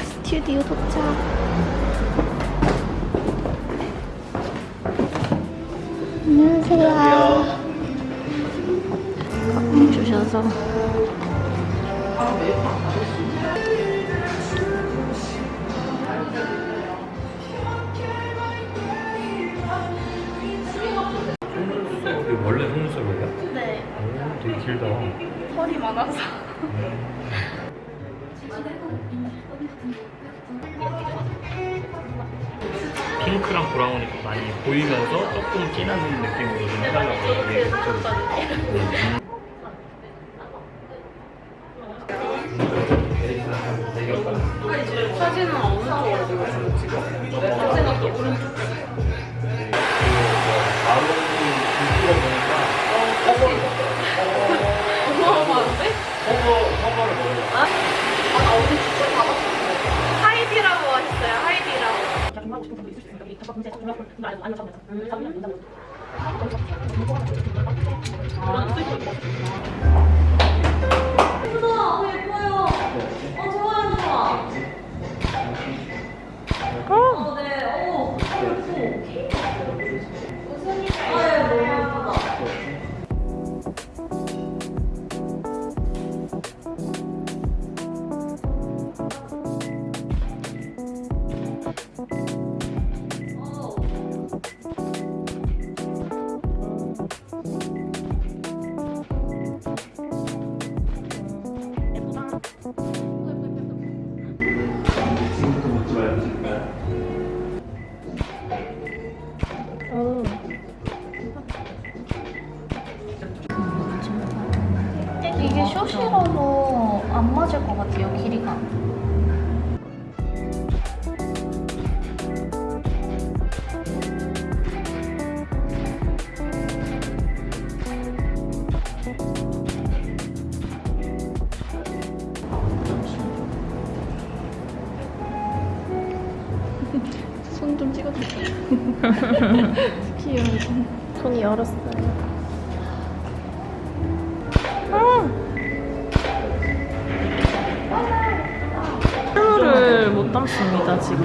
스튜디오 도착. 안녕하세요. 꽉 주셔서. 길다. 털이 많아서. 핑크랑 브라운이 많이 보이면서 조금 진한 느낌으로 좀 해달라고 좀 커버 커버를 먹어요. 아? 아, 나 어제 추천 받았었는데. 하이디라고 하셨어요, 하이디라고. 이게 맞을 것 같아요, 길이가. 손 좀 찍어주세요. 귀여워. 손이 열었어요. 담습니다 지금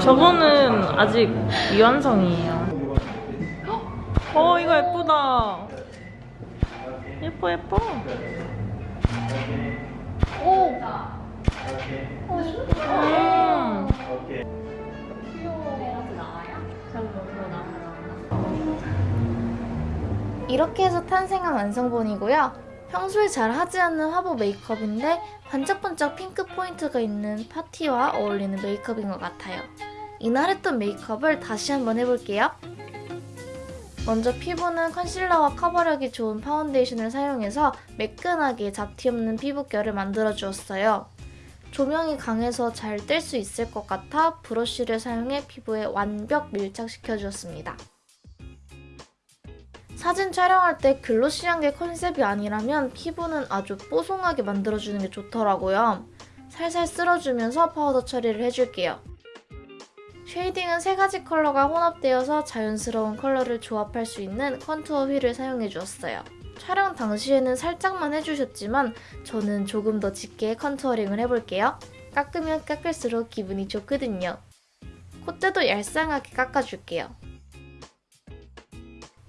저거는 아직 미완성이에요 어 이거 예쁘다 예뻐 예뻐 오! 음. 이렇게 해서 탄생한 완성본이고요. 평소에 잘 하지 않는 화보 메이크업인데 반짝반짝 핑크 포인트가 있는 파티와 어울리는 메이크업인 것 같아요. 이날 했던 메이크업을 다시 한번 해볼게요. 먼저 피부는 컨실러와 커버력이 좋은 파운데이션을 사용해서 매끈하게 잡티 없는 피부결을 만들어 주었어요. 조명이 강해서 잘 뜰 수 있을 것 같아 브러쉬를 사용해 피부에 완벽 밀착시켜 주었습니다. 사진 촬영할 때 glossy한 게 컨셉이 아니라면 피부는 아주 뽀송하게 만들어주는 게 좋더라고요. 살살 쓸어주면서 파우더 처리를 해줄게요. shading은 세 가지 컬러가 혼합되어서 자연스러운 컬러를 조합할 수 있는 contour wheel을 사용해 주었어요. 촬영 당시에는 살짝만 해주셨지만 저는 조금 더 짙게 contouring을 해볼게요. 깎으면 깎을수록 기분이 좋거든요. 콧대도 얄쌍하게 깎아줄게요.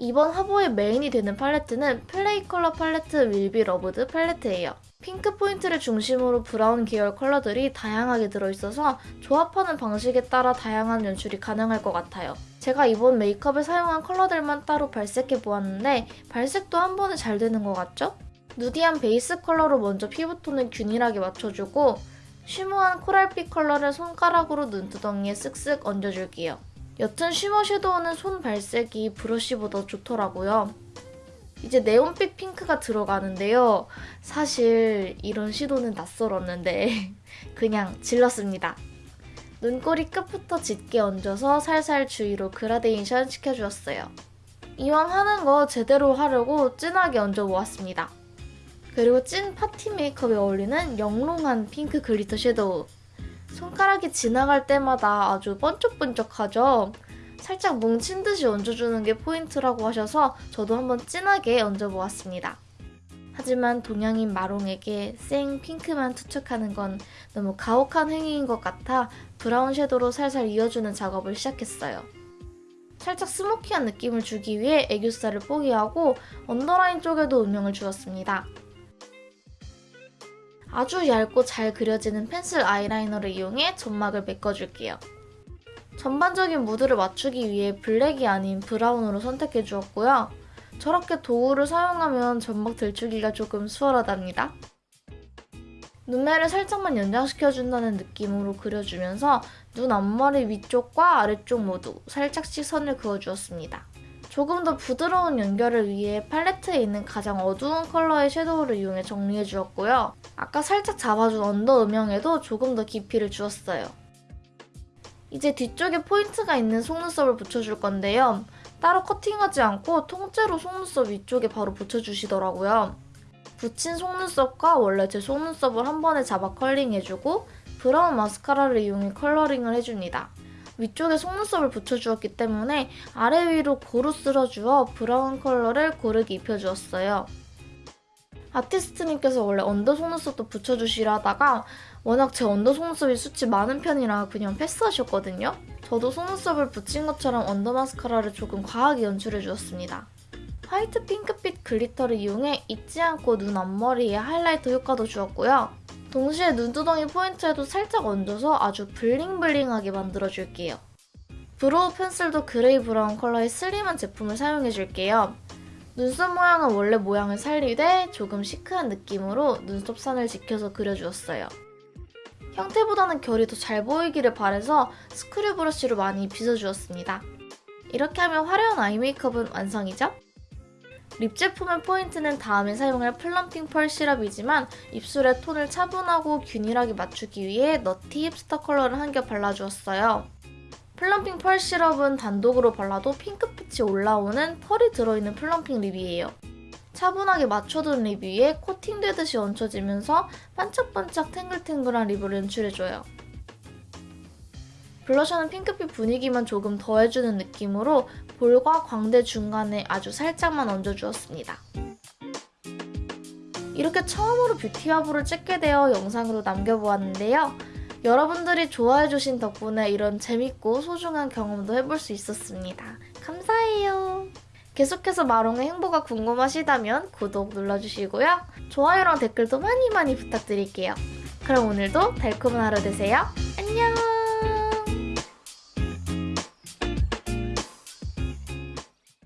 이번 화보의 메인이 되는 팔레트는 플레이 컬러 팔레트 Will Be Loved 팔레트예요. 핑크 포인트를 중심으로 브라운 계열 컬러들이 다양하게 들어있어서 조합하는 방식에 따라 다양한 연출이 가능할 것 같아요. 제가 이번 메이크업에 사용한 컬러들만 따로 발색해 보았는데 발색도 한 번에 잘 되는 것 같죠? nudy한 베이스 컬러로 먼저 피부톤을 균일하게 맞춰주고 shimmer한 coral빛 컬러를 손가락으로 눈두덩이에 쓱쓱 얹어줄게요. 옅은 shimmer shadow는 손 발색이 브러쉬보다 좋더라고요. 이제 네온빛 핑크가 들어가는데요. 사실 이런 시도는 낯설었는데 그냥 질렀습니다. 눈꼬리 끝부터 짙게 얹어서 살살 주위로 그라데이션 시켜주었어요. 이왕 하는 거 제대로 하려고 진하게 얹어보았습니다. 그리고 찐 파티 메이크업에 어울리는 영롱한 핑크 glitter shadow. 손가락이 지나갈 때마다 아주 번쩍번쩍하죠? 살짝 뭉친 듯이 얹어주는 게 포인트라고 하셔서 저도 한번 진하게 얹어보았습니다. 하지만 동양인 마롱에게 생 핑크만 투척하는 건 너무 가혹한 행위인 것 같아 브라운 shadow로 살살 이어주는 작업을 시작했어요. 살짝 smoky한 느낌을 주기 위해 애교살을 포기하고 언더라인 쪽에도 음영을 주었습니다. 아주 얇고 잘 그려지는 펜슬 아이라이너를 이용해 점막을 메꿔줄게요. 전반적인 무드를 맞추기 위해 블랙이 아닌 브라운으로 선택해 주었고요. 저렇게 도구를 사용하면 점막 들추기가 조금 수월하답니다. 눈매를 살짝만 연장시켜준다는 느낌으로 그려주면서 눈 앞머리 위쪽과 아래쪽 모두 살짝씩 선을 그어주었습니다. 조금 더 부드러운 연결을 위해 팔레트에 있는 가장 어두운 컬러의 shadow를 이용해 정리해주었고요. 아까 살짝 잡아준 under 음영에도 조금 더 깊이를 주었어요. 이제 뒤쪽에 포인트가 있는 속눈썹을 붙여줄 건데요. 따로 커팅하지 않고 통째로 속눈썹 위쪽에 바로 붙여주시더라고요. 붙인 속눈썹과 원래 제 속눈썹을 한 번에 잡아 curling해주고 브라운 마스카라를 이용해 coloring을 해줍니다. 위쪽에 속눈썹을 붙여주었기 때문에 아래 위로 고루 쓸어주어 브라운 컬러를 고르게 입혀주었어요. 아티스트님께서 원래 under 속눈썹도 붙여주시려 하다가 워낙 제 under 속눈썹이 숱이 많은 편이라 그냥 패스하셨거든요. 저도 속눈썹을 붙인 것처럼 under 마스카라를 조금 과하게 연출해주었습니다. 화이트 핑크빛 glitter를 이용해 잊지 않고 눈 앞머리에 highlighter 효과도 주었고요. 동시에 눈두덩이 포인트에도 살짝 얹어서 아주 bling bling하게 만들어줄게요. brow 펜슬도 그레이 브라운 컬러의 슬림한 제품을 사용해줄게요. 눈썹 모양은 원래 모양을 살리되 조금 시크한 느낌으로 눈썹 선을 지켜서 그려주었어요. 형태보다는 결이 더 잘 보이기를 바래서 screw brush로 많이 빗어주었습니다. 이렇게 하면 화려한 eye 메이크업은 완성이죠? lip 제품의 포인트는 다음에 사용할 plumping pearl syrup이지만 입술의 톤을 차분하고 균일하게 맞추기 위해 Nutty Hipster 컬러를 한 겹 발라주었어요. plumping pearl syrup은 단독으로 발라도 핑크빛이 올라오는 pearl이 들어있는 plumping lip이에요. 차분하게 맞춰둔 lip 위에 코팅되듯이 얹혀지면서 반짝반짝 탱글탱글한 립을 연출해줘요. 블러셔는 핑크빛 분위기만 조금 더해주는 느낌으로 볼과 광대 중간에 아주 살짝만 얹어주었습니다. 이렇게 처음으로 뷰티화보를 찍게 되어 영상으로 남겨보았는데요. 여러분들이 좋아해주신 덕분에 이런 재밌고 소중한 경험도 해볼 수 있었습니다. 감사해요. 계속해서 마롱의 행보가 궁금하시다면 구독 눌러주시고요. 좋아요랑 댓글도 많이 많이 부탁드릴게요. 그럼 오늘도 달콤한 하루 되세요. 안녕!